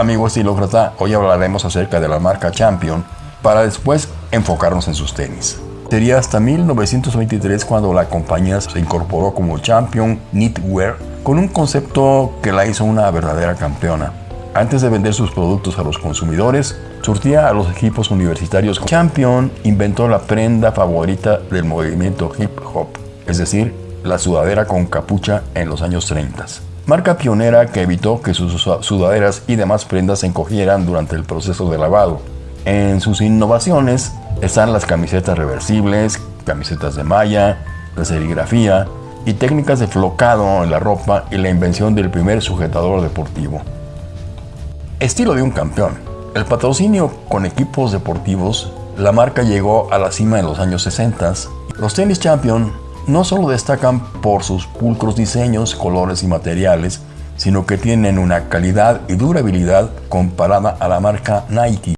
Amigo estilócrata, hoy hablaremos acerca de la marca Champion para después enfocarnos en sus tenis. Sería hasta 1923 cuando la compañía se incorporó como Champion Knitwear con un concepto que la hizo una verdadera campeona. Antes de vender sus productos a los consumidores, surtía a los equipos universitarios. Champion inventó la prenda favorita del movimiento hip hop, es decir, la sudadera con capucha en los años 30. Marca pionera que evitó que sus sudaderas y demás prendas se encogieran durante el proceso de lavado. En sus innovaciones están las camisetas reversibles, camisetas de malla, la serigrafía y técnicas de flocado en la ropa y la invención del primer sujetador deportivo. Estilo de un campeón. El patrocinio con equipos deportivos, la marca llegó a la cima en los años 60. Los tenis Champion no solo destacan por sus pulcros diseños, colores y materiales, sino que tienen una calidad y durabilidad comparada a la marca Nike.